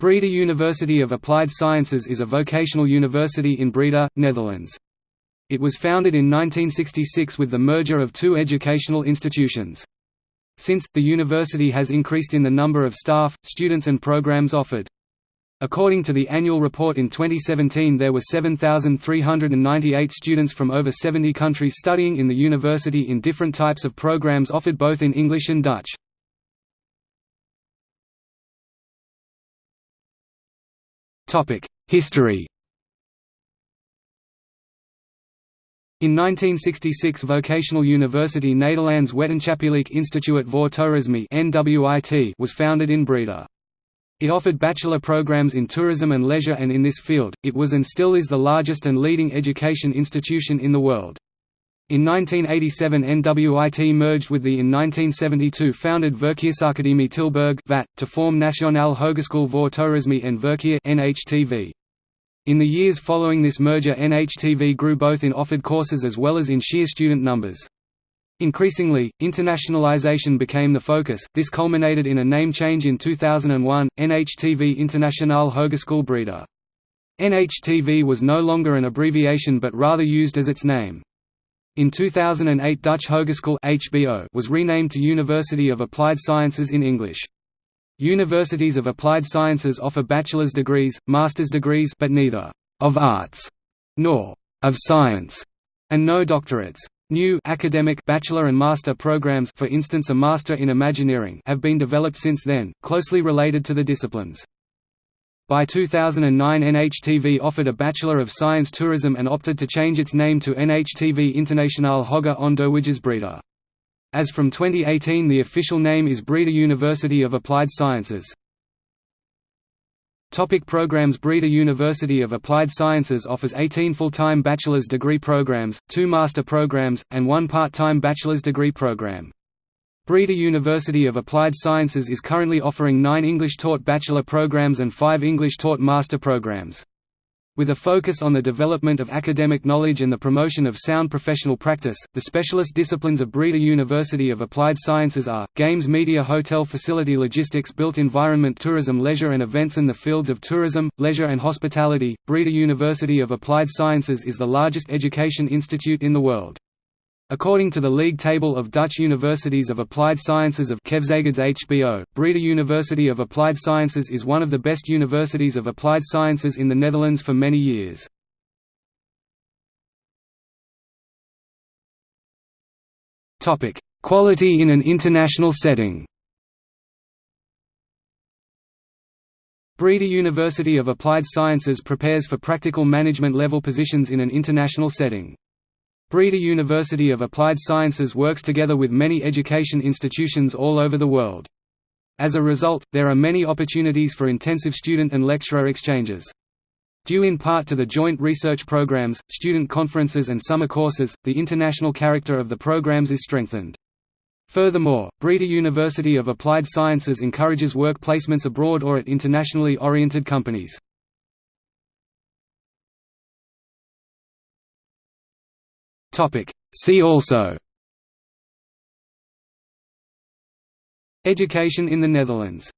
Breda University of Applied Sciences is a vocational university in Breda, Netherlands. It was founded in 1966 with the merger of two educational institutions. Since, the university has increased in the number of staff, students and programs offered. According to the annual report in 2017 there were 7,398 students from over 70 countries studying in the university in different types of programs offered both in English and Dutch. History In 1966 Vocational University Nederlands Wetenschappelijk Instituut voor Toerisme was founded in Breda. It offered bachelor programs in tourism and leisure and in this field, it was and still is the largest and leading education institution in the world. In 1987 NWIT merged with the in 1972 founded Verkeersakademie Tilburg to form Nationale Hogeschool voor Toerisme en Verkeer NHTV. In the years following this merger NHTV grew both in offered courses as well as in sheer student numbers. Increasingly, internationalization became the focus, this culminated in a name change in 2001, NHTV Internationale Hogeschool Breda. NHTV was no longer an abbreviation but rather used as its name. In 2008 Dutch Hogeschool HBO was renamed to University of Applied Sciences in English. Universities of Applied Sciences offer bachelor's degrees, master's degrees but neither «of arts» nor «of science» and no doctorates. New academic bachelor and master programs for instance a Master in Imagineering have been developed since then, closely related to the disciplines. By 2009 NHTV offered a Bachelor of Science Tourism and opted to change its name to NHTV Internationale Hoger Onderwijs Breda. As from 2018 the official name is Breda University of Applied Sciences. Topic programs Breda University of Applied Sciences offers 18 full-time bachelor's degree programs, two master programs, and one part-time bachelor's degree program. Breda University of Applied Sciences is currently offering nine English-taught bachelor programs and five English-taught master programs. With a focus on the development of academic knowledge and the promotion of sound professional practice, the specialist disciplines of Breda University of Applied Sciences are, games media hotel facility logistics built environment tourism leisure and events in the fields of tourism, leisure and hospitality. Breda University of Applied Sciences is the largest education institute in the world. According to the League Table of Dutch Universities of Applied Sciences of Keuzegids HBO, Breda University of Applied Sciences is one of the best universities of applied sciences in the Netherlands for many years. Quality in an international setting Breda University of Applied Sciences prepares for practical management level positions in an international setting. Breda University of Applied Sciences works together with many education institutions all over the world. As a result, there are many opportunities for intensive student and lecturer exchanges. Due in part to the joint research programs, student conferences and summer courses, the international character of the programs is strengthened. Furthermore, Breda University of Applied Sciences encourages work placements abroad or at internationally oriented companies. See also. Education in the Netherlands